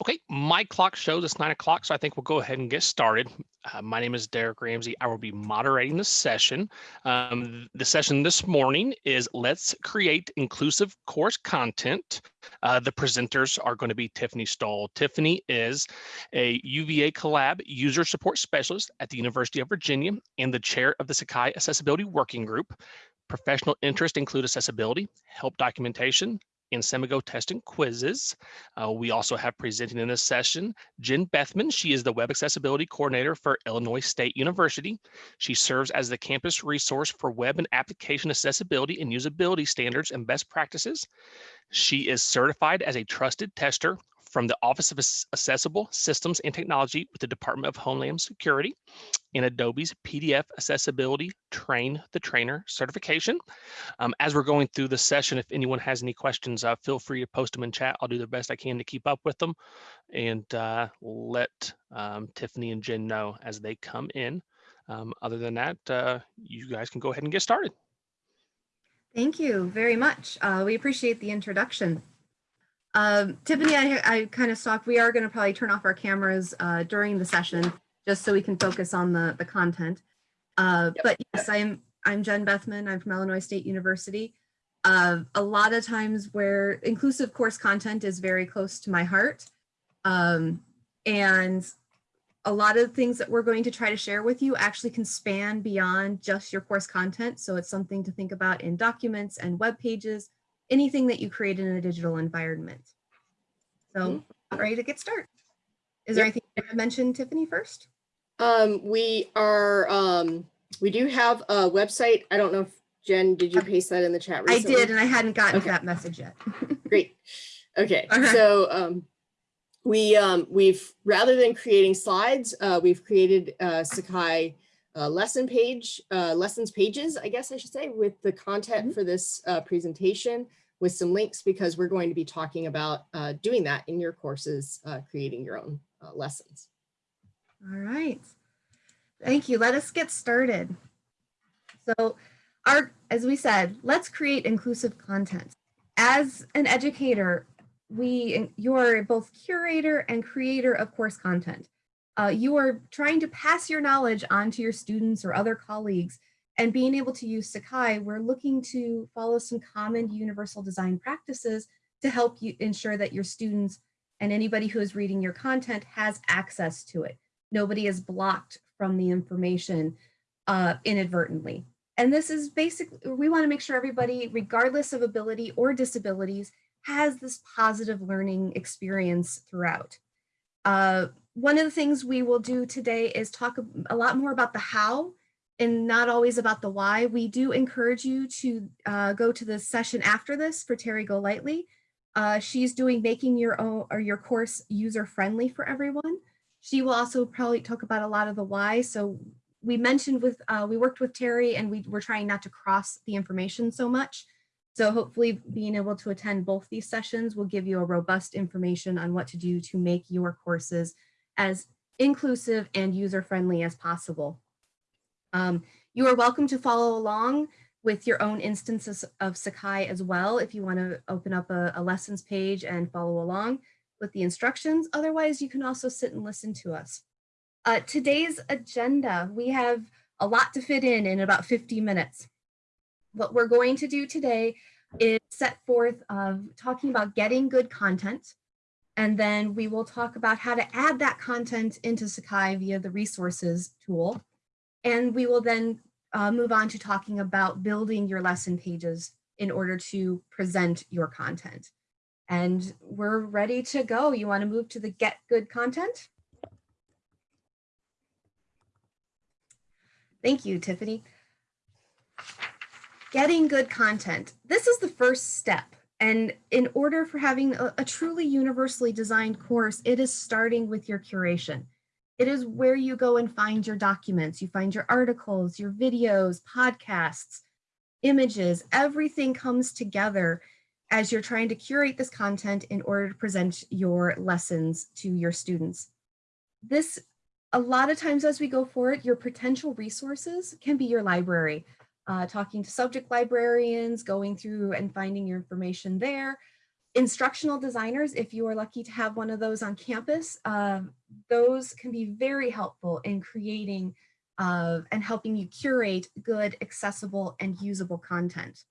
Okay, my clock shows it's nine o'clock, so I think we'll go ahead and get started. Uh, my name is Derek Ramsey. I will be moderating the session. Um, the session this morning is Let's Create Inclusive Course Content. Uh, the presenters are going to be Tiffany Stoll. Tiffany is a UVA Collab User Support Specialist at the University of Virginia and the chair of the Sakai Accessibility Working Group. Professional interests include accessibility, help documentation, and Samigo testing quizzes. Uh, we also have presenting in this session, Jen Bethman. She is the Web Accessibility Coordinator for Illinois State University. She serves as the campus resource for web and application accessibility and usability standards and best practices. She is certified as a trusted tester from the Office of Accessible Systems and Technology with the Department of Homeland Security in Adobe's PDF Accessibility Train the Trainer certification. Um, as we're going through the session, if anyone has any questions, uh, feel free to post them in chat. I'll do the best I can to keep up with them and uh, let um, Tiffany and Jen know as they come in. Um, other than that, uh, you guys can go ahead and get started. Thank you very much. Uh, we appreciate the introduction. Um, Tiffany, I, I kind of stopped. We are going to probably turn off our cameras uh, during the session just so we can focus on the, the content. Uh, yep. But yes, I'm, I'm Jen Bethman. I'm from Illinois State University. Uh, a lot of times where inclusive course content is very close to my heart. Um, and a lot of things that we're going to try to share with you actually can span beyond just your course content. So it's something to think about in documents and web pages, anything that you create in a digital environment. So mm-hmm. ready to get started. Is there anything you want to mention, Tiffany, first? Um, we are, um, we do have a website. I don't know if Jen, did you paste that in the chat recently? I did, and I hadn't gotten okay. that message yet. Great. Okay, so um, we um, we've rather than creating slides, uh, we've created a Sakai uh, lesson page, uh, lessons pages, I guess I should say, with the content mm -hmm. for this uh, presentation with some links because we're going to be talking about uh, doing that in your courses, uh, creating your own uh, lessons. All right. Thank you. Let us get started. So our, as we said, let's create inclusive content. As an educator, we, you're both curator and creator of course content. Uh, you are trying to pass your knowledge on to your students or other colleagues and being able to use Sakai, we're looking to follow some common universal design practices to help you ensure that your students and anybody who is reading your content has access to it. Nobody is blocked from the information uh, inadvertently. And this is basically, we wanna make sure everybody, regardless of ability or disabilities, has this positive learning experience throughout. Uh, one of the things we will do today is talk a lot more about the how and not always about the why. We do encourage you to uh, go to the session after this for Terry Golightly. Uh, she's doing making your own or your course user friendly for everyone. She will also probably talk about a lot of the why. So we mentioned with, uh, we worked with Terry and we were trying not to cross the information so much. So hopefully being able to attend both these sessions will give you a robust information on what to do to make your courses as inclusive and user friendly as possible. Um, you are welcome to follow along with your own instances of Sakai as well if you want to open up a, a, lessons page and follow along with the instructions. Otherwise, you can also sit and listen to us. Uh, today's agenda, we have a lot to fit in in about 50 minutes. What we're going to do today is set forth of talking about getting good content, and then we will talk about how to add that content into Sakai via the resources tool. And we will then uh, move on to talking about building your lesson pages in order to present your content. And we're ready to go. You wanna move to the get good content? Thank you, Tiffany. Getting good content. This is the first step. And in order for having a, a truly universally designed course, it is starting with your curation. It is where you go and find your documents. You find your articles, your videos, podcasts, images, everything comes together as you're trying to curate this content in order to present your lessons to your students. This, a lot of times as we go forward, your potential resources can be your library. Uh, talking to subject librarians, going through and finding your information there, Instructional designers, if you are lucky to have one of those on campus, uh, those can be very helpful in creating uh, and helping you curate good, accessible, and usable content.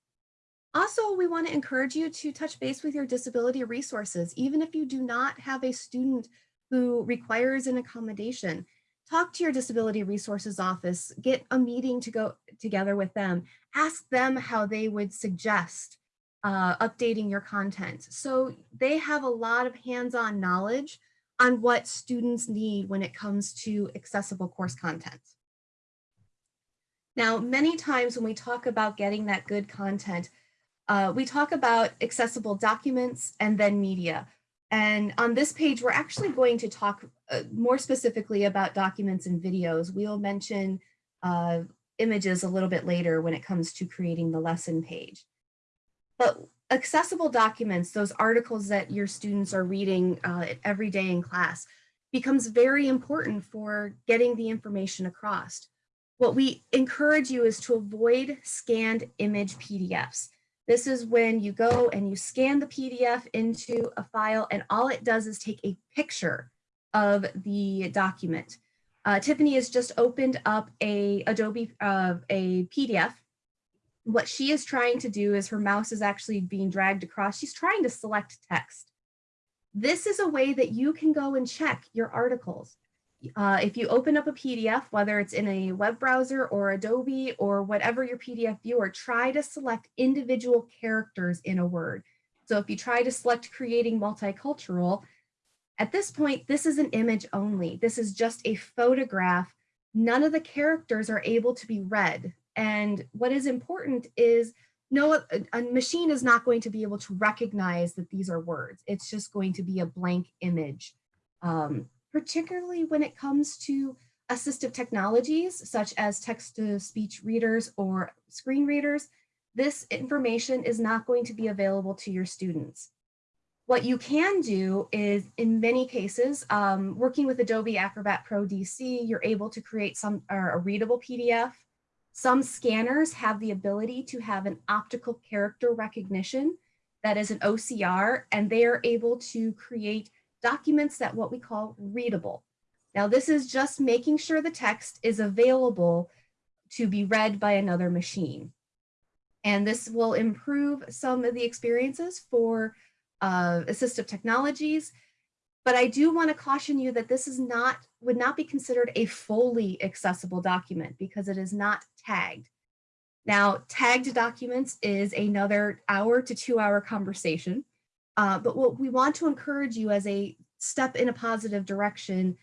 Also, we want to encourage you to touch base with your disability resources, even if you do not have a student who requires an accommodation. Talk to your disability resources office, get a meeting to go together with them, ask them how they would suggest uh, updating your content. So they have a lot of hands-on knowledge on what students need when it comes to accessible course content. Now, many times when we talk about getting that good content, uh, we talk about accessible documents and then media. And on this page, we're actually going to talk uh, more specifically about documents and videos. We'll mention uh, images a little bit later when it comes to creating the lesson page. But accessible documents, those articles that your students are reading uh, every day in class, becomes very important for getting the information across. What we encourage you is to avoid scanned image PDFs. This is when you go and you scan the PDF into a file and all it does is take a picture of the document. Uh, Tiffany has just opened up a Adobe uh, a PDF. What she is trying to do is her mouse is actually being dragged across. She's trying to select text. This is a way that you can go and check your articles. Uh, if you open up a PDF, whether it's in a web browser or Adobe or whatever your PDF viewer, try to select individual characters in a word. So if you try to select creating multicultural, at this point, this is an image only. This is just a photograph. None of the characters are able to be read. And what is important is no, a, a machine is not going to be able to recognize that these are words. It's just going to be a blank image. Um, particularly when it comes to assistive technologies such as text-to-speech readers or screen readers, this information is not going to be available to your students. What you can do is, in many cases, um, working with Adobe Acrobat Pro DC, you're able to create some or a readable PDF. Some scanners have the ability to have an optical character recognition that is an OCR, and they are able to create documents that what we call readable. Now this is just making sure the text is available to be read by another machine. And this will improve some of the experiences for uh, assistive technologies. But I do want to caution you that this is not, would not be considered a fully accessible document because it is not tagged. Now, tagged documents is another hour to two hour conversation. Uh, but what we want to encourage you as a step in a positive direction,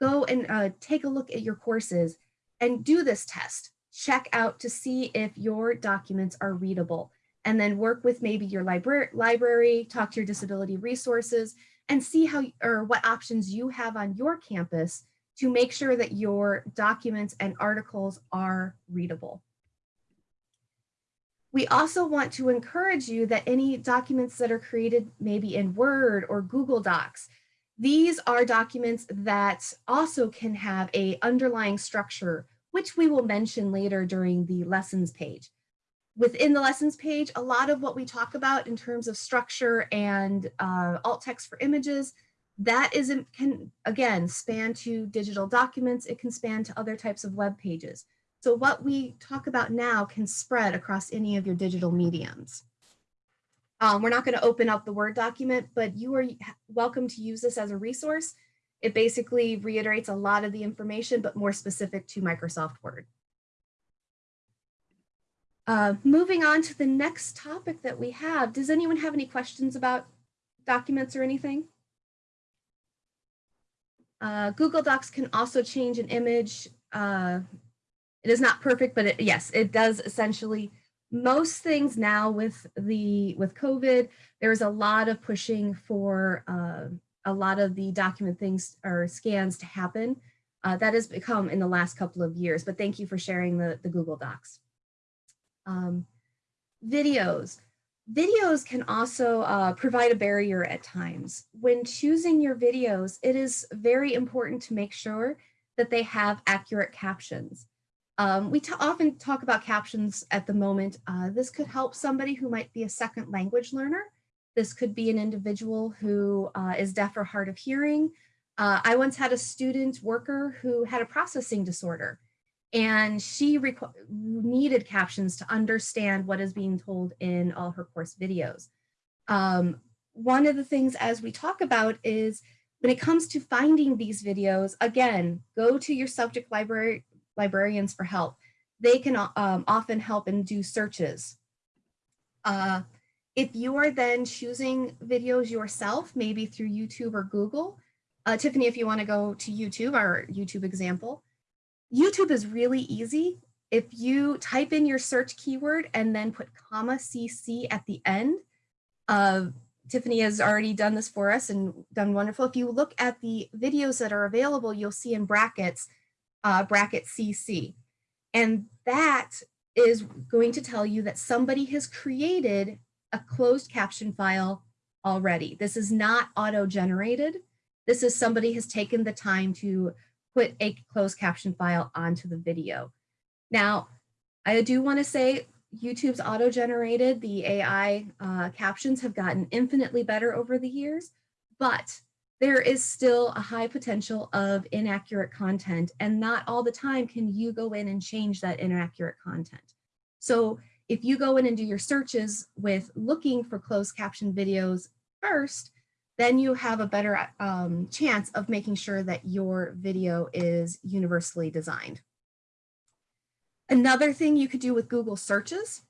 go and uh, take a look at your courses and do this test. Check out to see if your documents are readable and then work with maybe your library, library, talk to your disability resources and see how or what options you have on your campus to make sure that your documents and articles are readable. We also want to encourage you that any documents that are created maybe in Word or Google Docs, these are documents that also can have a underlying structure, which we will mention later during the lessons page. Within the lessons page, a lot of what we talk about in terms of structure and uh, alt text for images, that isn't can again span to digital documents. It can span to other types of web pages. So what we talk about now can spread across any of your digital mediums. Um, we're not going to open up the Word document, but you are welcome to use this as a resource. It basically reiterates a lot of the information, but more specific to Microsoft Word. Uh, moving on to the next topic that we have, does anyone have any questions about documents or anything? Uh, Google Docs can also change an image uh, it is not perfect, but it, yes, it does essentially most things now with the with COVID, there's a lot of pushing for uh, a lot of the document things or scans to happen. Uh, that has become in the last couple of years, but thank you for sharing the, the Google Docs. Um, videos. Videos can also uh, provide a barrier at times. When choosing your videos, it is very important to make sure that they have accurate captions. Um, we often talk about captions at the moment. Uh, this could help somebody who might be a second language learner This could be an individual who uh, is deaf or hard of hearing. Uh, I once had a student worker who had a processing disorder and she needed captions to understand what is being told in all her course videos. Um, one of the things as we talk about is when it comes to finding these videos, again, go to your subject library librarians for help. They can um, often help and do searches. Uh, if you are then choosing videos yourself, maybe through YouTube or Google, uh, Tiffany, if you want to go to YouTube, our YouTube example, YouTube is really easy. If you type in your search keyword and then put comma CC at the end, uh, Tiffany has already done this for us and done wonderful. If you look at the videos that are available, you'll see in brackets, uh, bracket CC. And that is going to tell you that somebody has created a closed caption file already. This is not auto-generated. This is somebody has taken the time to put a closed caption file onto the video. Now, I do want to say YouTube's auto-generated, the AI uh, captions have gotten infinitely better over the years, but there is still a high potential of inaccurate content and not all the time can you go in and change that inaccurate content. So if you go in and do your searches with looking for closed caption videos first, then you have a better um, chance of making sure that your video is universally designed. Another thing you could do with Google searches,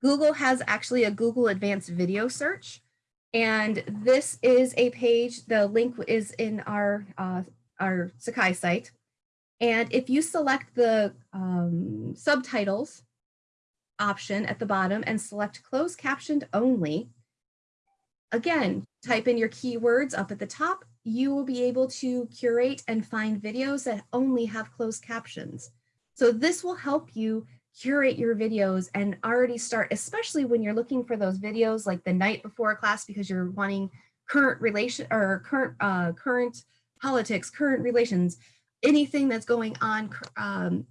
Google has actually a Google Advanced Video Search. And this is a page, the link is in our, uh, our Sakai site. And if you select the um, subtitles option at the bottom and select closed captioned only, again, type in your keywords up at the top, you will be able to curate and find videos that only have closed captions. So this will help you curate your videos and already start, especially when you're looking for those videos like the night before class because you're wanting current relation or current uh, current politics, current relations, anything that's going on um,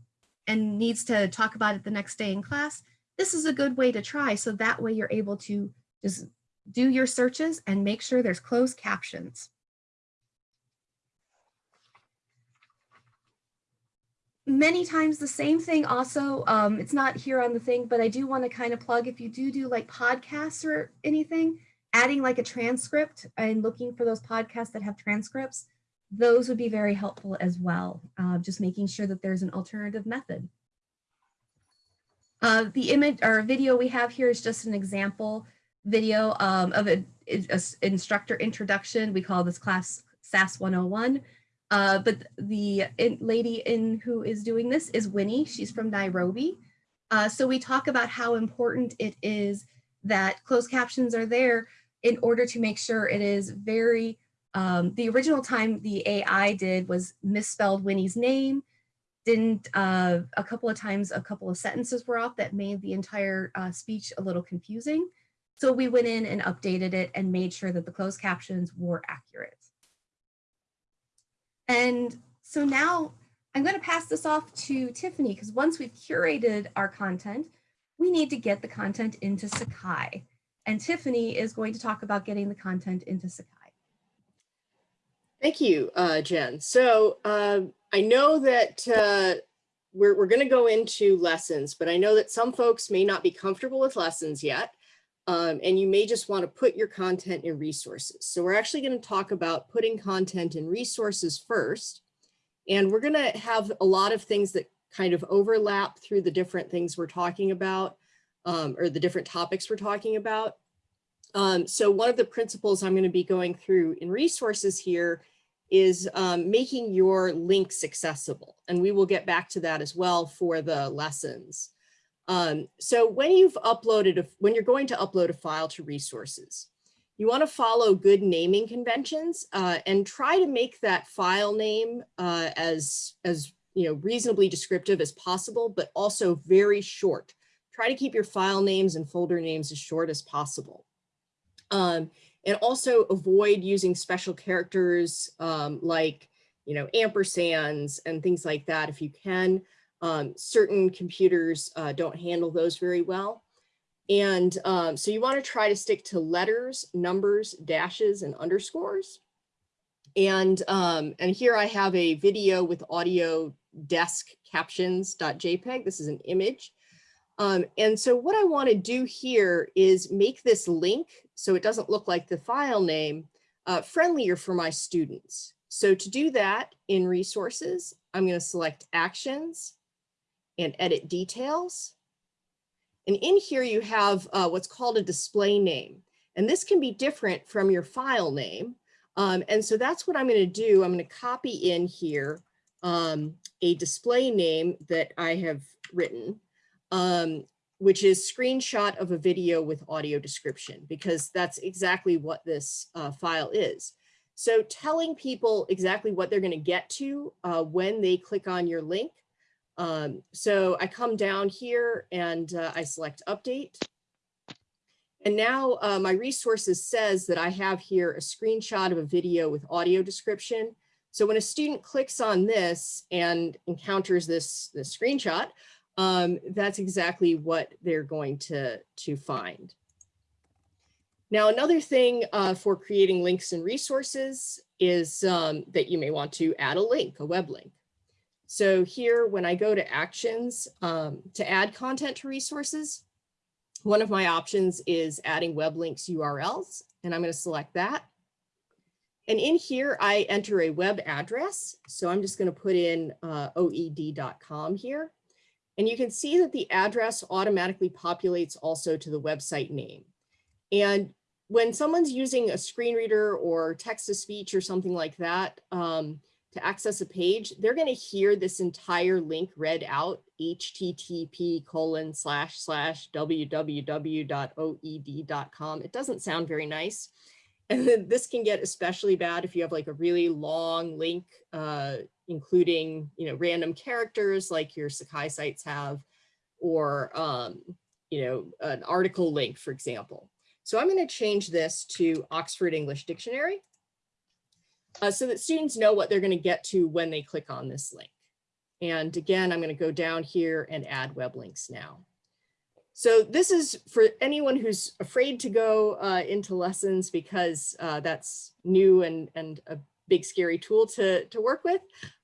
and needs to talk about it the next day in class, this is a good way to try. So that way you're able to just do your searches and make sure there's closed captions. Many times the same thing also, um, it's not here on the thing, but I do want to kind of plug if you do do like podcasts or anything, adding like a transcript and looking for those podcasts that have transcripts, those would be very helpful as well. Uh, just making sure that there's an alternative method. Uh, the image or video we have here is just an example video um, of an instructor introduction. We call this class SAS 101. Uh, but the in, lady in who is doing this is Winnie. She's from Nairobi. Uh, so we talk about how important it is that closed captions are there in order to make sure it is very, um, the original time the AI did was misspelled Winnie's name, didn't, uh, a couple of times a couple of sentences were off that made the entire uh, speech a little confusing. So we went in and updated it and made sure that the closed captions were accurate. And so now I'm going to pass this off to Tiffany because once we've curated our content, we need to get the content into Sakai. And Tiffany is going to talk about getting the content into Sakai. Thank you, uh, Jen. So uh, I know that uh, we're, we're going to go into lessons, but I know that some folks may not be comfortable with lessons yet. Um, and you may just want to put your content in resources. So we're actually going to talk about putting content in resources first. And we're going to have a lot of things that kind of overlap through the different things we're talking about um, or the different topics we're talking about. Um, so one of the principles I'm going to be going through in resources here is um, making your links accessible. And we will get back to that as well for the lessons. Um, so when you've uploaded, a, when you're going to upload a file to resources, you want to follow good naming conventions uh, and try to make that file name uh, as, as you know, reasonably descriptive as possible, but also very short. Try to keep your file names and folder names as short as possible. Um, and also avoid using special characters um, like, you know, ampersands and things like that if you can. Um, certain computers uh, don't handle those very well. And um, so you want to try to stick to letters, numbers, dashes, and underscores. And, um, and here I have a video with audio desk captions.jpg. This is an image. Um, and so what I want to do here is make this link so it doesn't look like the file name uh, friendlier for my students. So to do that in resources, I'm going to select actions and edit details. And in here you have uh, what's called a display name. And this can be different from your file name. Um, and so that's what I'm going to do. I'm going to copy in here um, a display name that I have written, um, which is screenshot of a video with audio description, because that's exactly what this uh, file is. So telling people exactly what they're going to get to uh, when they click on your link. Um, so I come down here and uh, I select update. And now uh, my resources says that I have here a screenshot of a video with audio description. So when a student clicks on this and encounters this, this screenshot, um, that's exactly what they're going to, to find. Now, another thing uh, for creating links and resources is um, that you may want to add a link, a web link. So here, when I go to actions um, to add content to resources, one of my options is adding web links URLs, and I'm going to select that. And in here, I enter a web address. So I'm just going to put in uh, oed.com here. And you can see that the address automatically populates also to the website name. And when someone's using a screen reader or text to speech or something like that, um, to access a page, they're going to hear this entire link read out, http colon slash slash www.oed.com. It doesn't sound very nice. And then this can get especially bad if you have like a really long link, uh, including, you know, random characters like your Sakai sites have, or, um, you know, an article link, for example. So I'm going to change this to Oxford English Dictionary uh, so that students know what they're going to get to when they click on this link. And again, I'm going to go down here and add web links now. So this is for anyone who's afraid to go uh, into lessons because uh, that's new and, and a big scary tool to, to work with.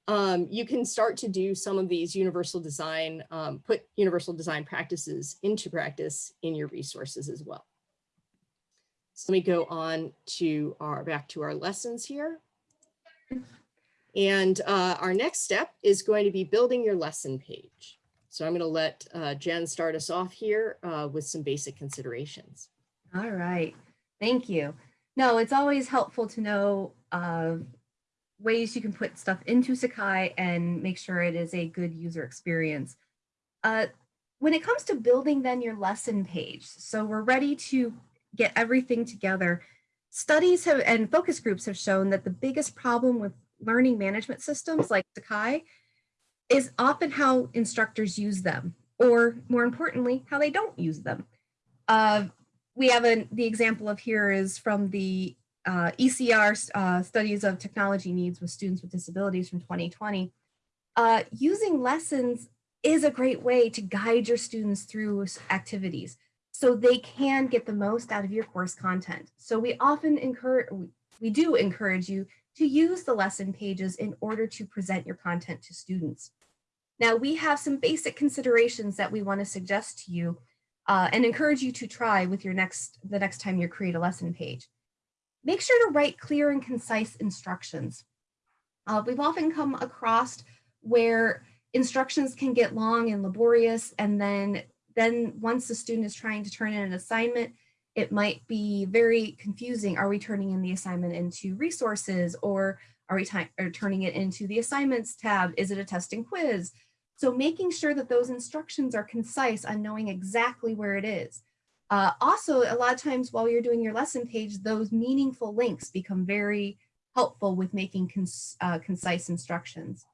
Um, you can start to do some of these universal design, um, put universal design practices into practice in your resources as well. So let me go on to our back to our lessons here. And uh, our next step is going to be building your lesson page. So I'm going to let uh, Jen start us off here uh, with some basic considerations. All right, thank you. No, it's always helpful to know uh, ways you can put stuff into Sakai and make sure it is a good user experience. Uh, when it comes to building then your lesson page, so we're ready to get everything together. Studies have and focus groups have shown that the biggest problem with learning management systems like Sakai is often how instructors use them, or more importantly, how they don't use them. Uh, we have an, the example of here is from the uh, ECAR uh, studies of technology needs with students with disabilities from 2020. Uh, using lessons is a great way to guide your students through activities so they can get the most out of your course content. So we often encourage, we do encourage you to use the lesson pages in order to present your content to students. Now we have some basic considerations that we want to suggest to you uh, and encourage you to try with your next, the next time you create a lesson page. Make sure to write clear and concise instructions. Uh, we've often come across where instructions can get long and laborious and then then once the student is trying to turn in an assignment, it might be very confusing. Are we turning in the assignment into resources or are we or turning it into the assignments tab? Is it a test and quiz? So making sure that those instructions are concise on knowing exactly where it is. Uh, also, a lot of times while you're doing your lesson page, those meaningful links become very helpful with making cons uh, concise instructions.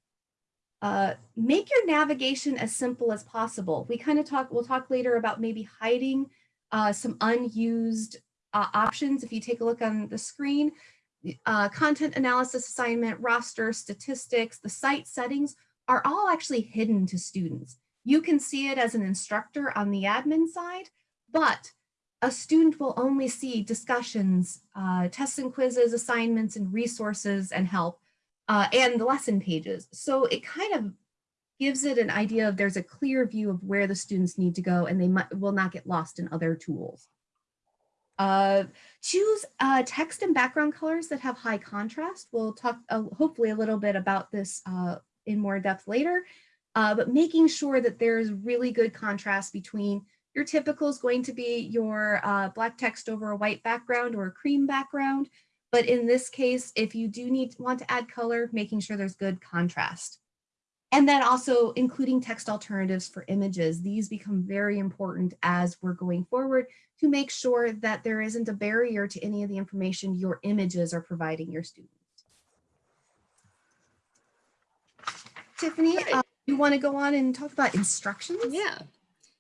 Uh, make your navigation as simple as possible. We kind of talk, we'll talk later about maybe hiding uh, some unused uh, options. If you take a look on the screen, uh, content analysis assignment, roster, statistics, the site settings are all actually hidden to students. You can see it as an instructor on the admin side, but a student will only see discussions, uh, tests and quizzes, assignments and resources and help, uh, and the lesson pages. So it kind of gives it an idea of there's a clear view of where the students need to go and they might, will not get lost in other tools. Uh, choose uh, text and background colors that have high contrast. We'll talk uh, hopefully a little bit about this uh, in more depth later, uh, but making sure that there's really good contrast between your typical is going to be your uh, black text over a white background or a cream background. But in this case, if you do need want to add color, making sure there's good contrast. And then also including text alternatives for images. These become very important as we're going forward to make sure that there isn't a barrier to any of the information your images are providing your students. Tiffany, uh, you want to go on and talk about instructions? Yeah.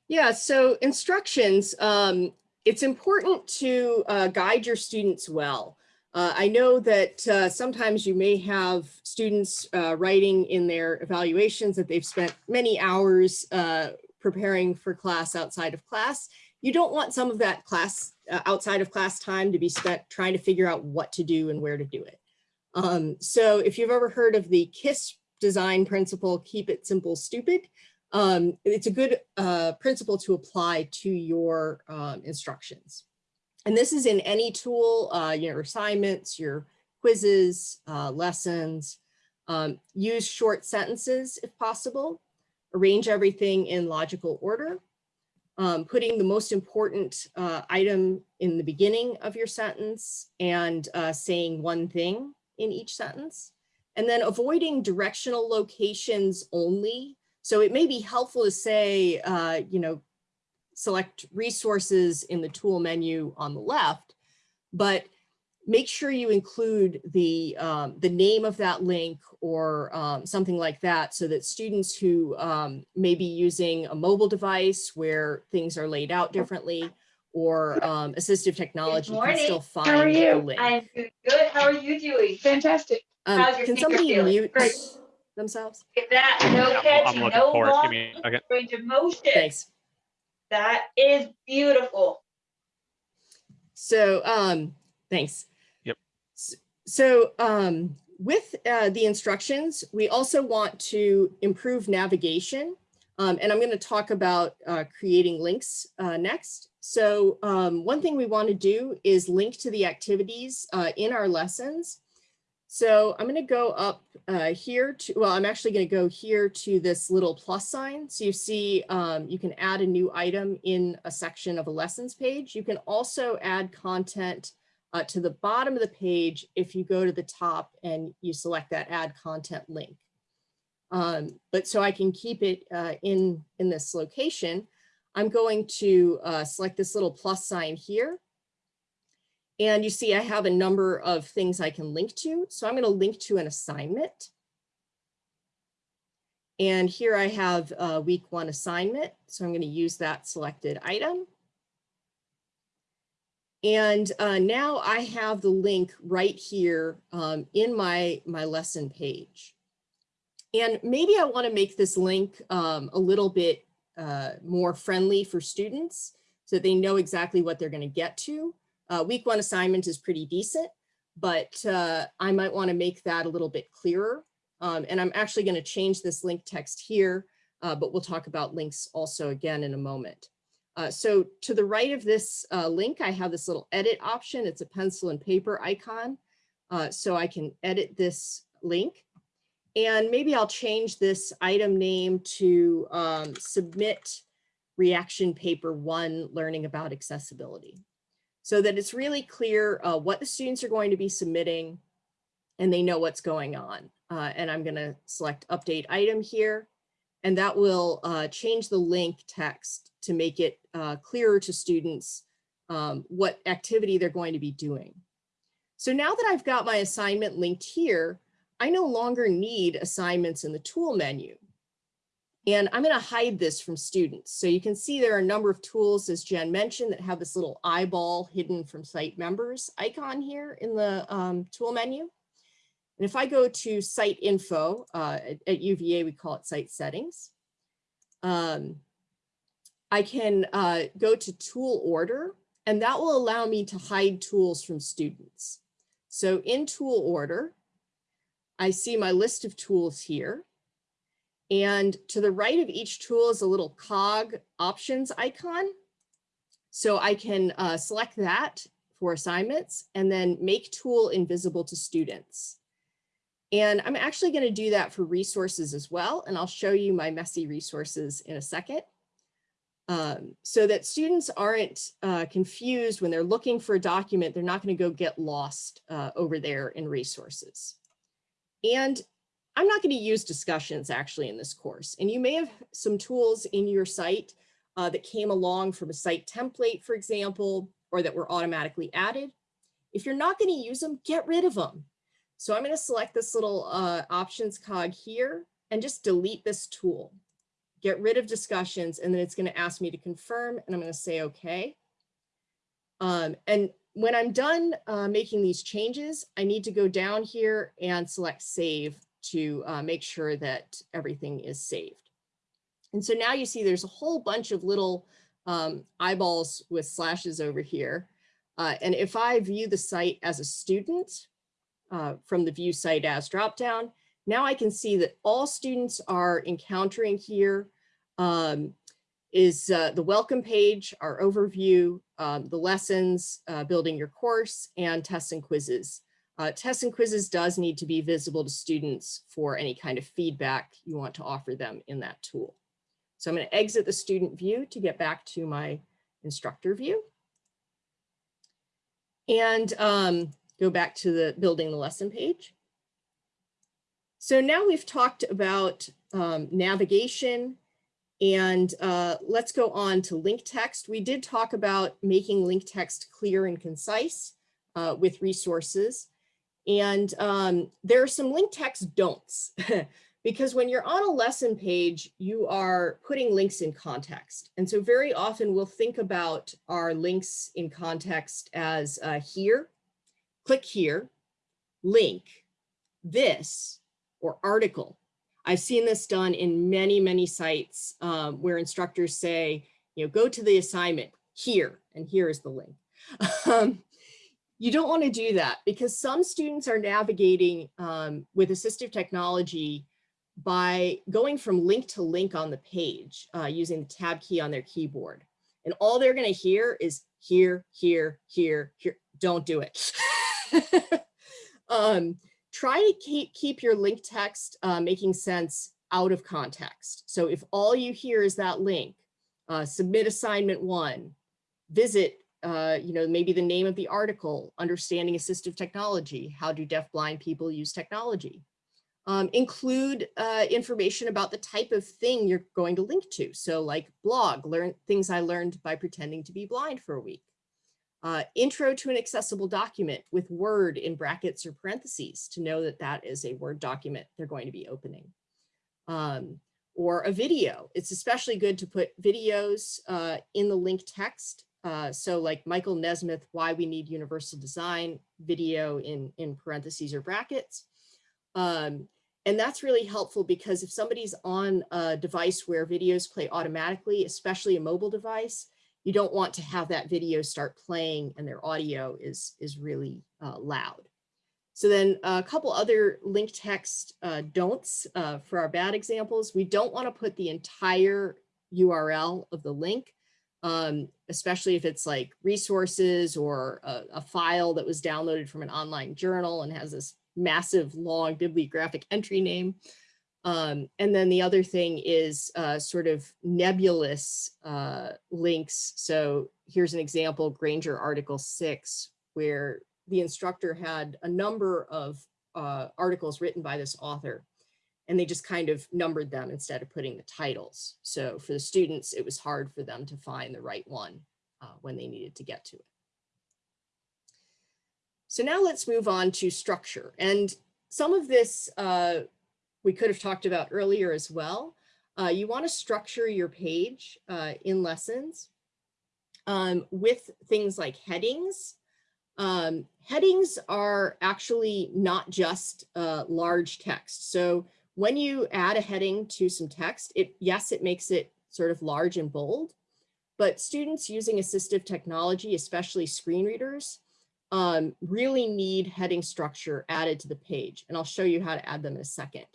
Yeah, so instructions, um, it's important to uh, guide your students well. Uh, I know that uh, sometimes you may have students uh, writing in their evaluations that they've spent many hours uh, preparing for class outside of class. You don't want some of that class uh, outside of class time to be spent trying to figure out what to do and where to do it. Um, so if you've ever heard of the KISS design principle, keep it simple, stupid, um, it's a good uh, principle to apply to your um, instructions. And this is in any tool, uh, your assignments, your quizzes, uh, lessons. Um, use short sentences if possible. Arrange everything in logical order. Um, putting the most important uh, item in the beginning of your sentence and uh, saying one thing in each sentence. And then avoiding directional locations only so it may be helpful to say, uh, you know, select resources in the tool menu on the left, but make sure you include the, um, the name of that link or um, something like that so that students who um, may be using a mobile device where things are laid out differently or um, assistive technology can still find How are the you? link. I'm doing good. How are you doing? Fantastic. Um, how's your can finger somebody feeling? mute Great. themselves? Get that, no Yeah, I'm catching, looking no for. Give long me a second. range of motion. Thanks. That is beautiful. So, um, thanks. Yep. So, um, with uh, the instructions, we also want to improve navigation. Um, and I'm going to talk about uh, creating links uh, next. So um, one thing we want to do is link to the activities uh, in our lessons. So I'm going to go up uh, here to, well, I'm actually going to go here to this little plus sign. So you see um, you can add a new item in a section of a lessons page. You can also add content uh, to the bottom of the page if you go to the top and you select that add content link. Um, but so I can keep it uh, in, in this location, I'm going to uh, select this little plus sign here. And you see I have a number of things I can link to. So I'm going to link to an assignment. And here I have a week one assignment. So I'm going to use that selected item. And uh, now I have the link right here um, in my, my lesson page. And maybe I want to make this link um, a little bit uh, more friendly for students so they know exactly what they're going to get to. Uh, week one assignment is pretty decent, but uh, I might want to make that a little bit clearer. Um, and I'm actually going to change this link text here, uh, but we'll talk about links also again in a moment. Uh, so to the right of this uh, link, I have this little edit option. It's a pencil and paper icon. Uh, so I can edit this link. And maybe I'll change this item name to um, submit reaction paper one, learning about accessibility. So that it's really clear uh, what the students are going to be submitting and they know what's going on. Uh, and I'm gonna select update item here. And that will uh, change the link text to make it uh, clearer to students um, what activity they're going to be doing. So now that I've got my assignment linked here, I no longer need assignments in the tool menu. And I'm going to hide this from students. So you can see there are a number of tools, as Jen mentioned, that have this little eyeball hidden from site members icon here in the um, tool menu. And if I go to site info, uh, at, at UVA, we call it site settings. Um, I can uh, go to tool order and that will allow me to hide tools from students. So in tool order, I see my list of tools here. And to the right of each tool is a little cog options icon. So I can uh, select that for assignments and then make tool invisible to students. And I'm actually going to do that for resources as well. And I'll show you my messy resources in a second. Um, so that students aren't uh, confused when they're looking for a document, they're not going to go get lost uh, over there in resources. And I'm not going to use discussions actually in this course. And you may have some tools in your site uh, that came along from a site template, for example, or that were automatically added. If you're not going to use them, get rid of them. So I'm going to select this little uh, options cog here and just delete this tool get rid of discussions, and then it's going to ask me to confirm, and I'm going to say okay. Um, and when I'm done uh, making these changes, I need to go down here and select save to uh, make sure that everything is saved. And so now you see there's a whole bunch of little um, eyeballs with slashes over here. Uh, and if I view the site as a student uh, from the view site as dropdown, now I can see that all students are encountering here um, is uh, the welcome page, our overview, um, the lessons, uh, building your course, and tests and quizzes. Uh, tests and quizzes does need to be visible to students for any kind of feedback you want to offer them in that tool. So I'm going to exit the student view to get back to my instructor view. And um, go back to the building the lesson page. So now we've talked about um, navigation and uh, let's go on to link text. We did talk about making link text clear and concise uh, with resources. And um, there are some link text don'ts because when you're on a lesson page, you are putting links in context. And so very often we'll think about our links in context as uh, here, click here, link, this, or article. I've seen this done in many, many sites um, where instructors say, you know, go to the assignment here, and here is the link. um, you don't want to do that because some students are navigating um, with assistive technology by going from link to link on the page uh, using the tab key on their keyboard. And all they're going to hear is here, here, here, here. Don't do it. um, try to keep, keep your link text uh, making sense out of context. So if all you hear is that link, uh, submit assignment one, visit, uh, you know, maybe the name of the article, understanding assistive technology, how do deaf blind people use technology? Um, include uh, information about the type of thing you're going to link to. So like blog, learn things I learned by pretending to be blind for a week. Uh, intro to an accessible document with Word in brackets or parentheses to know that that is a Word document they're going to be opening. Um, or a video. It's especially good to put videos uh, in the link text. Uh, so like Michael Nesmith, Why We Need Universal Design video in, in parentheses or brackets. Um, and that's really helpful because if somebody's on a device where videos play automatically, especially a mobile device, you don't want to have that video start playing and their audio is, is really uh, loud. So then a couple other link text uh, don'ts uh, for our bad examples. We don't want to put the entire URL of the link, um, especially if it's like resources or a, a, file that was downloaded from an online journal and has this massive long bibliographic entry name. Um, and then the other thing is uh, sort of nebulous uh, links. So here's an example, Granger Article 6, where the instructor had a number of uh, articles written by this author, and they just kind of numbered them instead of putting the titles. So for the students, it was hard for them to find the right one uh, when they needed to get to it. So now let's move on to structure. And some of this uh, we could have talked about earlier as well. Uh, you want to structure your page uh, in lessons um, with things like headings. Um, headings are actually not just uh, large text. So when you add a heading to some text, it yes, it makes it sort of large and bold, but students using assistive technology, especially screen readers, um, really need heading structure added to the page. And I'll show you how to add them in a second.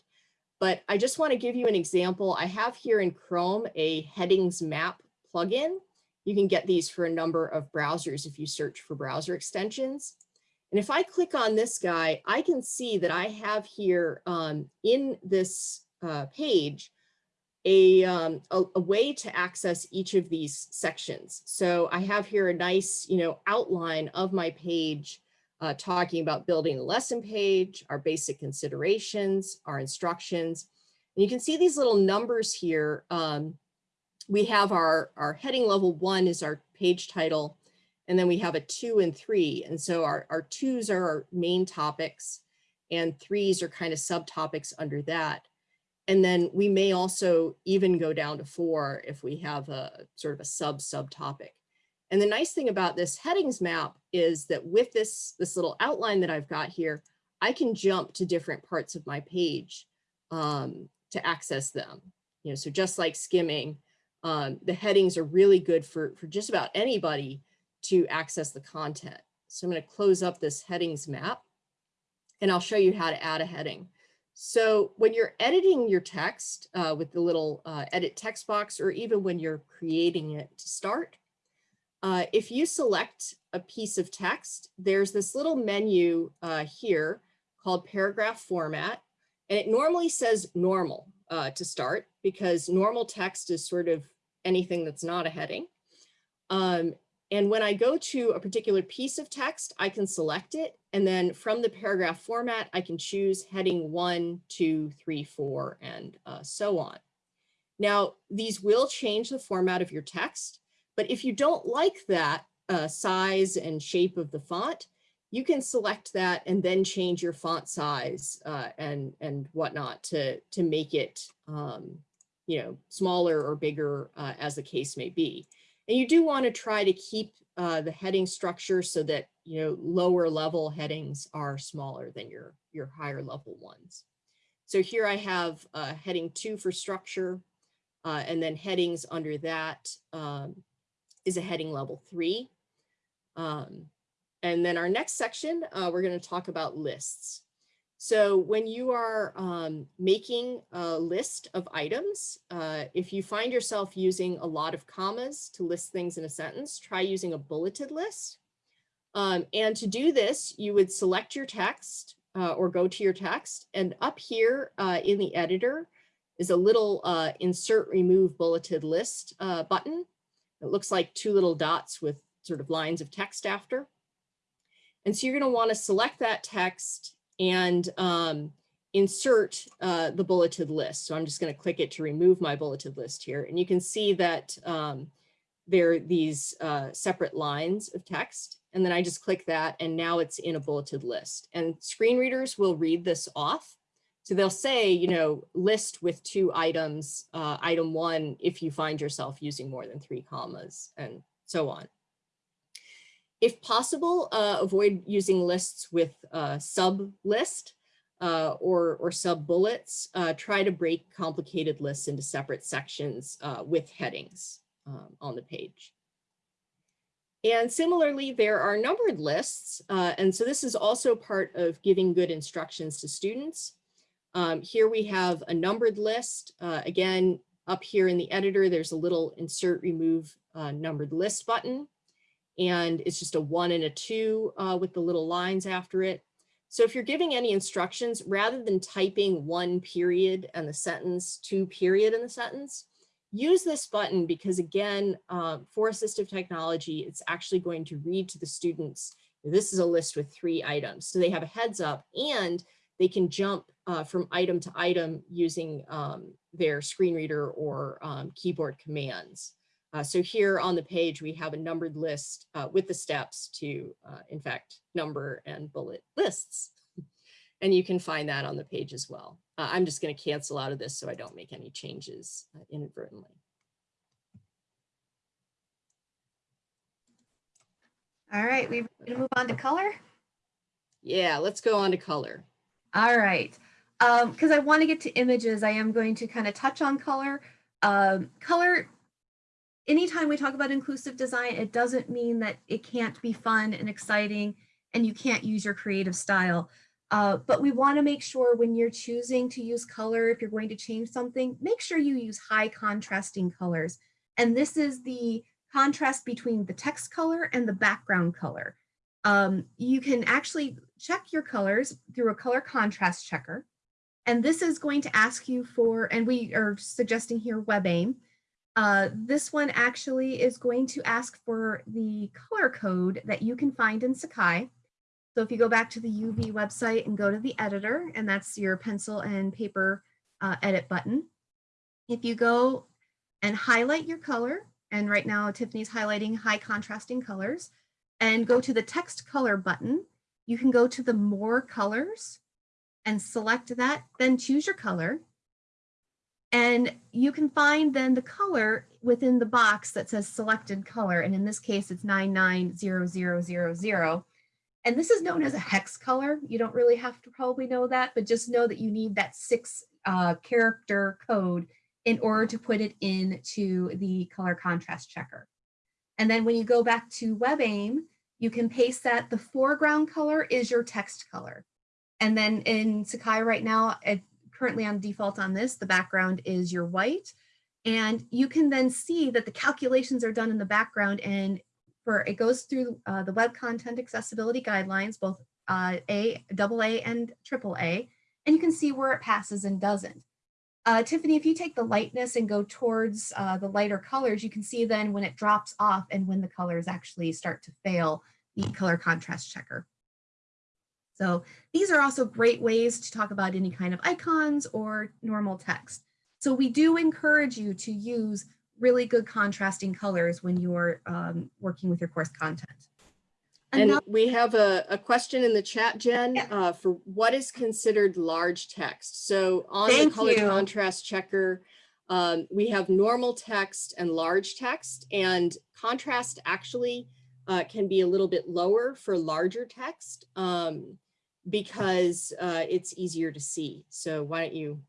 But I just want to give you an example. I have here in Chrome a headings map plugin. You can get these for a number of browsers if you search for browser extensions. And if I click on this guy, I can see that I have here um, in this uh, page a, um, a, a, way to access each of these sections. So I have here a nice, you know, outline of my page uh, talking about building a lesson page, our basic considerations, our instructions. And you can see these little numbers here. Um, we have our, our heading level one is our page title, and then we have a two and three. And so our, our twos are our main topics and threes are kind of subtopics under that. And then we may also even go down to four if we have a sort of a sub subtopic. And the nice thing about this headings map is that with this, this little outline that I've got here, I can jump to different parts of my page um, to access them. You know, so just like skimming, um, the headings are really good for, for just about anybody to access the content. So I'm going to close up this headings map and I'll show you how to add a heading. So when you're editing your text uh, with the little uh, edit text box, or even when you're creating it to start, uh, if you select a piece of text, there's this little menu uh, here called paragraph format, and it normally says normal uh, to start because normal text is sort of anything that's not a heading. Um, and when I go to a particular piece of text, I can select it. And then from the paragraph format, I can choose heading one, two, three, four, and uh, so on. Now, these will change the format of your text. But if you don't like that uh, size and shape of the font, you can select that and then change your font size uh, and and whatnot to to make it um, you know smaller or bigger uh, as the case may be. And you do want to try to keep uh, the heading structure so that you know lower level headings are smaller than your your higher level ones. So here I have uh, heading two for structure, uh, and then headings under that um, is a heading level three. Um, and then our next section, uh, we're going to talk about lists. So when you are um, making a list of items, uh, if you find yourself using a lot of commas to list things in a sentence, try using a bulleted list. Um, and to do this, you would select your text uh, or go to your text. And up here uh, in the editor is a little uh, insert remove bulleted list uh, button. It looks like two little dots with sort of lines of text after. And so you're going to want to select that text and um, insert uh, the bulleted list. So I'm just going to click it to remove my bulleted list here. And you can see that um, there are these uh, separate lines of text. And then I just click that and now it's in a bulleted list. And screen readers will read this off so they'll say, you know, list with two items, uh, item one, if you find yourself using more than three commas and so on. If possible, uh, avoid using lists with uh, sub list uh, or, or sub bullets. Uh, try to break complicated lists into separate sections uh, with headings um, on the page. And similarly, there are numbered lists. Uh, and so this is also part of giving good instructions to students. Um, here we have a numbered list. Again, up here in the editor, there's a little insert remove numbered list button. And it's just a one and a two uh, with the little lines after it. So if you're giving any instructions, rather than typing one period and the sentence, two period in the sentence, use this button because again, uh, for assistive technology, it's actually going to read to the students, this is a list with three items. So they have a heads up and they can jump uh, from item to item using um, their screen reader or um, keyboard commands. Uh, so here on the page, we have a numbered list uh, with the steps to, uh, in fact, number and bullet lists. And you can find that on the page as well. Uh, I'm just going to cancel out of this so I don't make any changes uh, inadvertently. All right, we're going to move on to color. Yeah, let's go on to color. All right, because um, I want to get to images, I am going to kind of touch on color. Um, color anytime we talk about inclusive design, it doesn't mean that it can't be fun and exciting and you can't use your creative style. Uh, but we want to make sure when you're choosing to use color, if you're going to change something, make sure you use high contrasting colors. And this is the contrast between the text color and the background color. Um, you can actually check your colors through a color contrast checker. And this is going to ask you for, and we are suggesting here WebAIM. Uh, this one actually is going to ask for the color code that you can find in Sakai. So if you go back to the UV website and go to the editor, and that's your pencil and paper uh, edit button. If you go and highlight your color, and right now Tiffany's highlighting high contrasting colors, and go to the text color button, you can go to the more colors and select that, then choose your color. And you can find then the color within the box that says selected color. And in this case, it's 990000. And this is known as a hex color. You don't really have to probably know that, but just know that you need that six uh, character code in order to put it into the color contrast checker. And then when you go back to WebAIM, you can paste that the foreground color is your text color. And then in Sakai right now, it, currently on default on this, the background is your white. And you can then see that the calculations are done in the background and for it goes through uh, the web content accessibility guidelines, both uh, A, double A and triple A, and you can see where it passes and doesn't. Uh, Tiffany, if you take the lightness and go towards uh, the lighter colors, you can see then when it drops off and when the colors actually start to fail the color contrast checker. So these are also great ways to talk about any kind of icons or normal text. So we do encourage you to use really good contrasting colors when you're um, working with your course content. And we have a, a question in the chat, Jen, Yeah. uh, for what is considered large text? So on the color you. contrast checker, um, we have normal text and large text and contrast actually uh, can be a little bit lower for larger text um, because uh, it's easier to see. So why don't you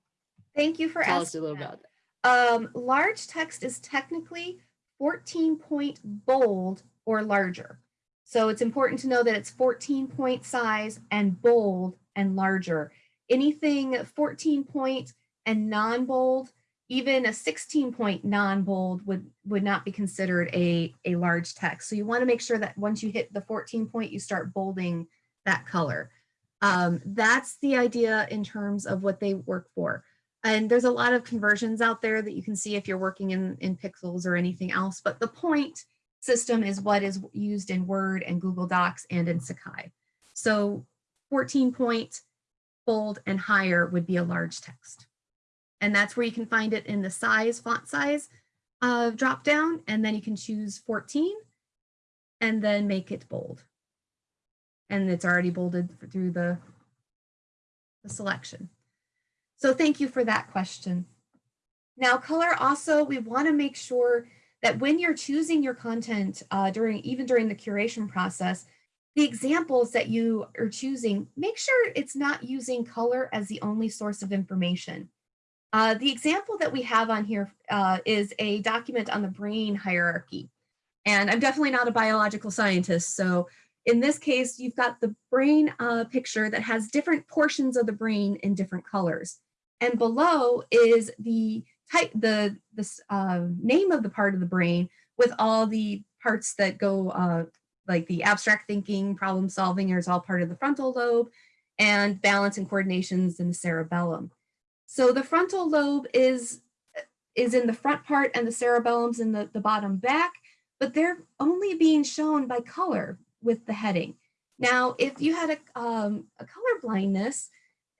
Thank you for tell us a little that. about that? Um, large text is technically 14 point bold or larger. So it's important to know that it's 14 point size and bold and larger. Anything 14 point and non-bold, even a 16 point non-bold would, would not be considered a, a large text. So you wanna make sure that once you hit the 14 point, you start bolding that color. Um, that's the idea in terms of what they work for. And there's a lot of conversions out there that you can see if you're working in, in pixels or anything else, but the point system is what is used in Word and Google Docs and in Sakai. So 14 point, bold and higher would be a large text. And that's where you can find it in the size, font size uh, drop down, and then you can choose 14 and then make it bold. And it's already bolded through the, the selection. So thank you for that question. Now color also, we want to make sure that when you're choosing your content uh, during, even during the curation process, the examples that you are choosing, make sure it's not using color as the only source of information. Uh, the example that we have on here uh, is a document on the brain hierarchy. And I'm definitely not a biological scientist, so in this case, you've got the brain uh, picture that has different portions of the brain in different colors. And below is the type, the, the uh, name of the part of the brain with all the parts that go uh, like the abstract thinking, problem solving is all part of the frontal lobe and balance and coordinations in the cerebellum. So the frontal lobe is, is in the front part and the cerebellum's in the, the bottom back, but they're only being shown by color with the heading. Now, if you had a, um, a color blindness,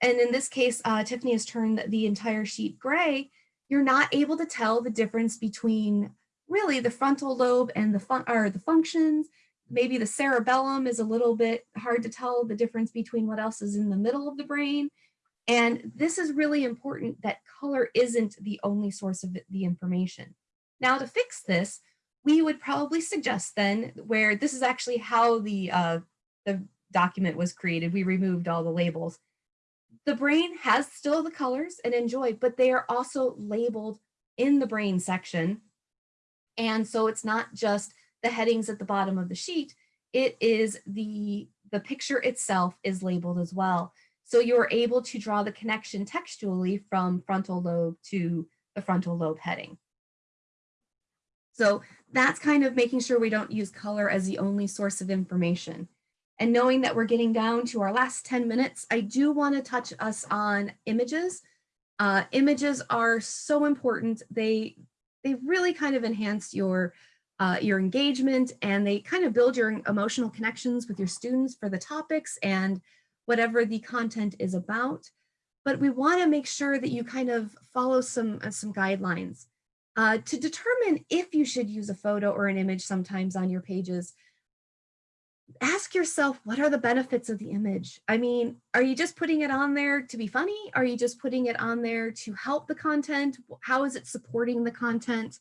and in this case, uh, Tiffany has turned the entire sheet gray, you're not able to tell the difference between really the frontal lobe and the, fun or the functions. Maybe the cerebellum is a little bit hard to tell the difference between what else is in the middle of the brain. And this is really important that color isn't the only source of the information. Now to fix this, we would probably suggest then where this is actually how the, uh, the document was created. We removed all the labels. The brain has still the colors and enjoy, but they are also labeled in the brain section And so it's not just the headings at the bottom of the sheet, it is the, the picture itself is labeled as well. So you're able to draw the connection textually from frontal lobe to the frontal lobe heading. So that's kind of making sure we don't use color as the only source of information. And knowing that we're getting down to our last 10 minutes, I do want to touch us on images. Uh, images are so important. They, they really kind of enhance your, uh, your engagement and they kind of build your emotional connections with your students for the topics and whatever the content is about. But we want to make sure that you kind of follow some, uh, some guidelines. Uh, to determine if you should use a photo or an image sometimes on your pages, ask yourself, what are the benefits of the image? I mean, are you just putting it on there to be funny? Are you just putting it on there to help the content? How is it supporting the content?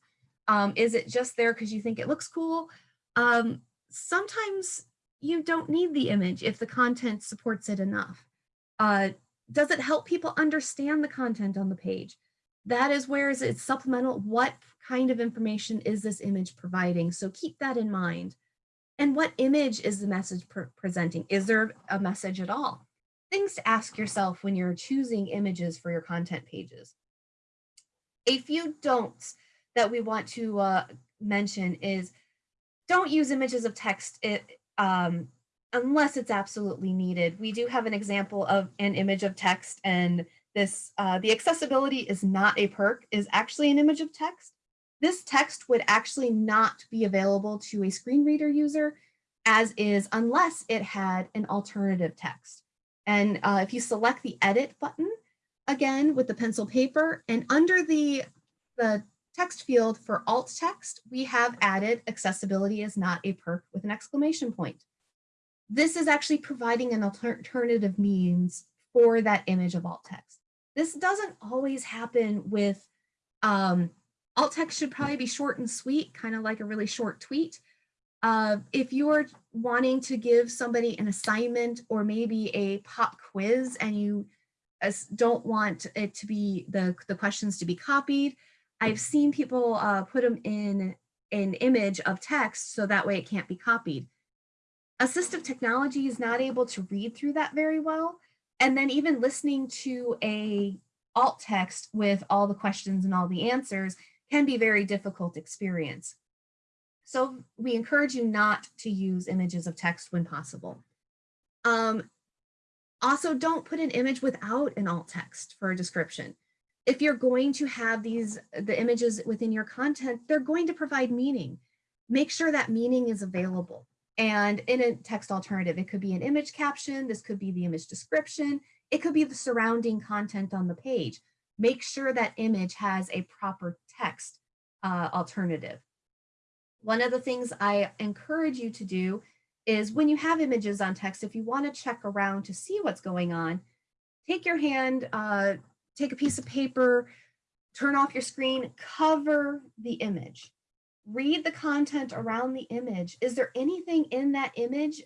Um, is it just there because you think it looks cool? Um, sometimes you don't need the image if the content supports it enough. Uh, does it help people understand the content on the page? That is where is it supplemental? What kind of information is this image providing? So keep that in mind. And what image is the message pre presenting? Is there a message at all? Things to ask yourself when you're choosing images for your content pages. A few don'ts that we want to uh, mention is don't use images of text um, unless it's absolutely needed. We do have an example of an image of text and this, uh, the accessibility is not a perk is actually an image of text. This text would actually not be available to a screen reader user as is unless it had an alternative text. And uh, if you select the edit button, again with the pencil paper and under the, the text field for alt text, we have added accessibility is not a perk with an exclamation point. This is actually providing an alternative means for that image of alt text. This doesn't always happen with, um, alt text should probably be short and sweet, kind of like a really short tweet. Uh, if you are wanting to give somebody an assignment or maybe a pop quiz and you don't want it to be the, the questions to be copied, I've seen people uh, put them in an image of text so that way it can't be copied. Assistive technology is not able to read through that very well. And then even listening to a alt text with all the questions and all the answers can be very difficult experience. So we encourage you not to use images of text when possible. Um, also, don't put an image without an alt text for a description. If you're going to have these, the images within your content, they're going to provide meaning. Make sure that meaning is available. And in a text alternative, it could be an image caption, this could be the image description, it could be the surrounding content on the page. Make sure that image has a proper text uh, alternative. One of the things I encourage you to do is when you have images on text, if you want to check around to see what's going on, take your hand, uh, take a piece of paper, turn off your screen, cover the image read the content around the image. Is there anything in that image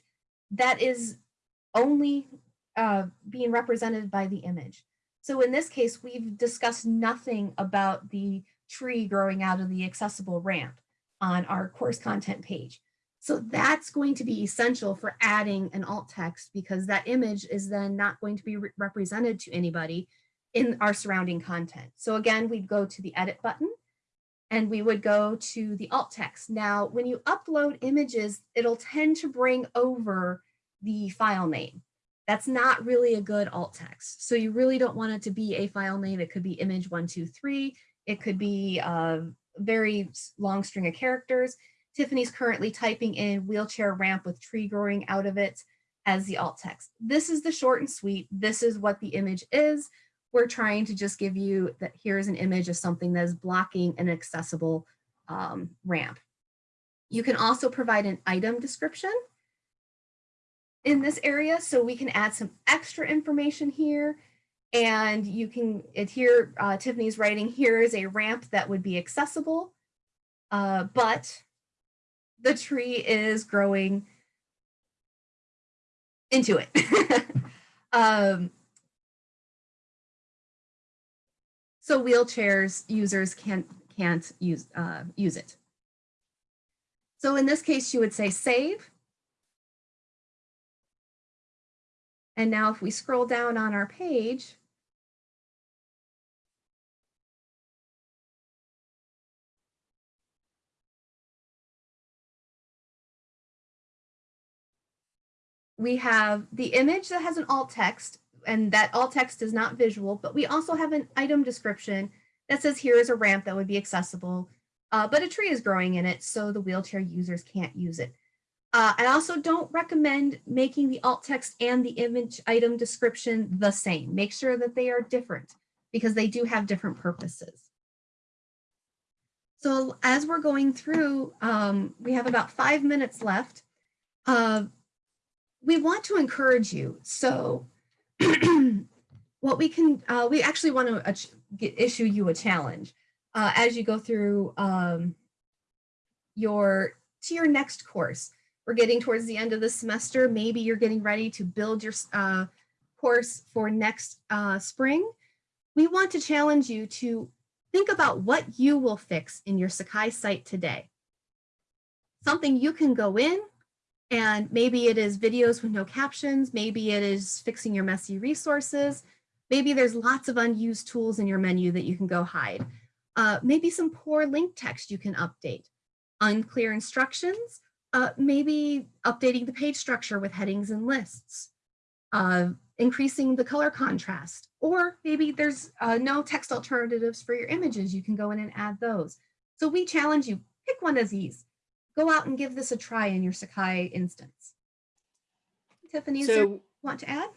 that is only uh, being represented by the image? So in this case, we've discussed nothing about the tree growing out of the accessible ramp on our course content page. So that's going to be essential for adding an alt text because that image is then not going to be re represented to anybody in our surrounding content. So again, we'd go to the edit button and we would go to the alt text. Now, when you upload images, it'll tend to bring over the file name. That's not really a good alt text. So you really don't want it to be a file name. It could be image one, two, three. It could be a very long string of characters. Tiffany's currently typing in wheelchair ramp with tree growing out of it as the alt text. This is the short and sweet. This is what the image is we're trying to just give you that here's an image of something that is blocking an accessible um, ramp. You can also provide an item description in this area. So we can add some extra information here and you can adhere, uh, Tiffany's writing, here is a ramp that would be accessible, uh, but the tree is growing into it. um, so wheelchairs users can't can't use uh, use it. So in this case, you would say save. And now if we scroll down on our page, we have the image that has an alt text and that alt text is not visual, but we also have an item description that says here is a ramp that would be accessible, uh, but a tree is growing in it, so the wheelchair users can't use it. Uh, I also don't recommend making the alt text and the image item description the same. Make sure that they are different because they do have different purposes. So as we're going through, um, we have about five minutes left. Uh, we want to encourage you. So what we can, uh, we actually want to get, issue you a challenge uh, as you go through um, your to your next course. We're getting towards the end of the semester. Maybe you're getting ready to build your uh, course for next uh, spring. We want to challenge you to think about what you will fix in your Sakai site today. Something you can go in and maybe it is videos with no captions. Maybe it is fixing your messy resources. Maybe there's lots of unused tools in your menu that you can go hide. Uh, maybe some poor link text you can update. Unclear instructions, uh, maybe updating the page structure with headings and lists. Uh, increasing the color contrast, or maybe there's uh, no text alternatives for your images. You can go in and add those. So we challenge you, pick one of these go out and give this a try in your Sakai instance. Tiffany, is there So want to add?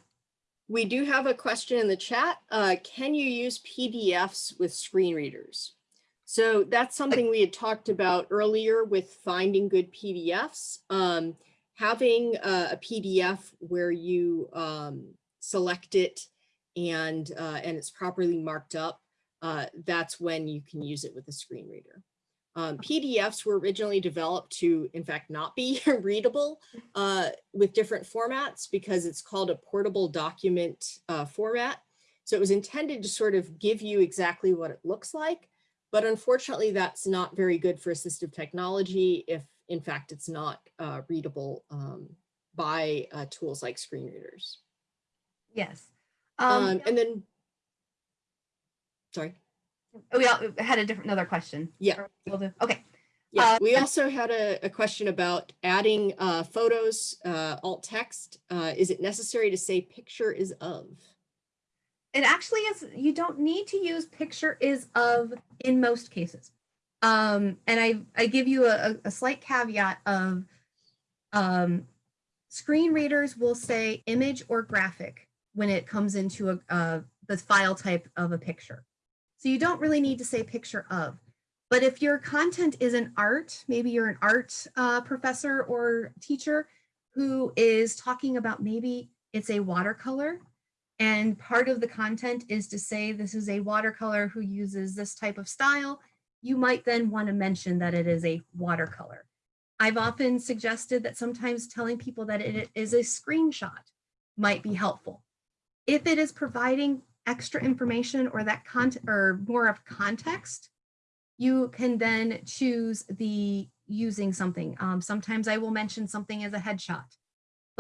We do have a question in the chat. Uh, can you use PDFs with screen readers? So that's something we had talked about earlier with finding good PDFs. Um, having a, PDF where you um, select it and uh, and it's properly marked up, uh, that's when you can use it with a screen reader. Um, PDFs were originally developed to, in fact, not be readable uh, with different formats because it's called a portable document uh, format. So it was intended to sort of give you exactly what it looks like. But unfortunately, that's not very good for assistive technology if, in fact, it's not uh, readable um, by uh, tools like screen readers. Yes. Um, Um, and then, sorry. We all had a different another question. Yeah. We Okay. Yeah, Uh, we also had a, a question about adding uh, photos, uh, alt text. Uh, is it necessary to say picture is of? It actually is, you don't need to use picture is of in most cases. Um, and I, I give you a, a slight caveat of um, screen readers will say image or graphic when it comes into a, uh, the file type of a picture. So you don't really need to say picture of. But if your content is an art, maybe you're an art uh, professor or teacher who is talking about maybe it's a watercolor and part of the content is to say this is a watercolor who uses this type of style, you might then want to mention that it is a watercolor. I've often suggested that sometimes telling people that it is a screenshot might be helpful. If it is providing extra information or that content or more of context, you can then choose the using something. Um, sometimes I will mention something as a headshot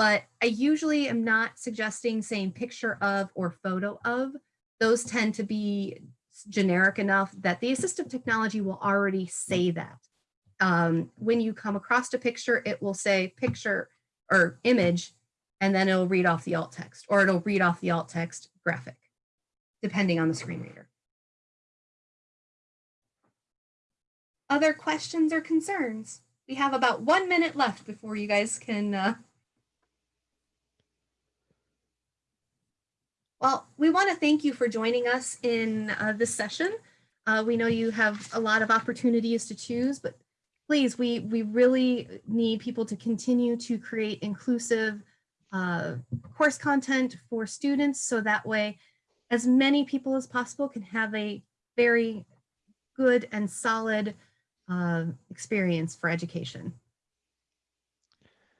but I usually am not suggesting saying picture of or photo of. Those tend to be generic enough that the assistive technology will already say that. Um, when you come across a picture, it will say picture or image, and then it'll read off the alt text, or it'll read off the alt text graphic, depending on the screen reader. Other questions or concerns? We have about one minute left before you guys can uh, Well, we want to thank you for joining us in uh, this session. Uh, we know you have a lot of opportunities to choose, but please, we, we really need people to continue to create inclusive uh, course content for students so that way as many people as possible can have a very good and solid uh, experience for education.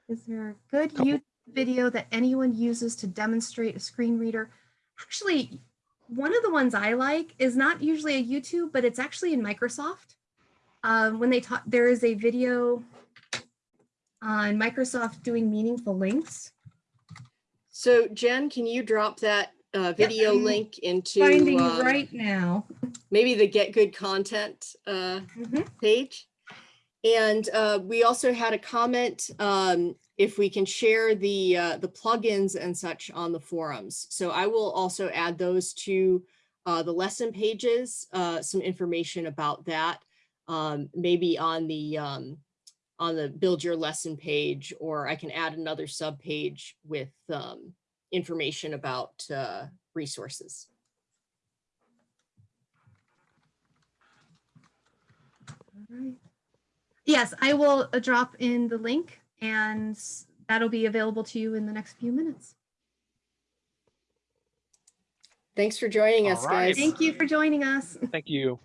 Is there a good Couple- YouTube video that anyone uses to demonstrate a screen reader? Actually, one of the ones I like is not usually a YouTube, but it's actually in Microsoft. Um, when they talk, there is a video, on Microsoft doing meaningful links. So Jen, can you drop that uh, video I'm link into Finding um, right now. maybe the get good content uh, Mhm. page? And uh, we also had a comment um, if we can share the uh, the plugins and such on the forums. So I will also add those to uh, the lesson pages, uh, some information about that, um, maybe on the um, on the build your lesson page, or I can add another sub page with um, information about uh, resources. All right. Yes, I will uh, drop in the link and that'll be available to you in the next few minutes. Thanks for joining All us, right. guys. Thank you for joining us. Thank you.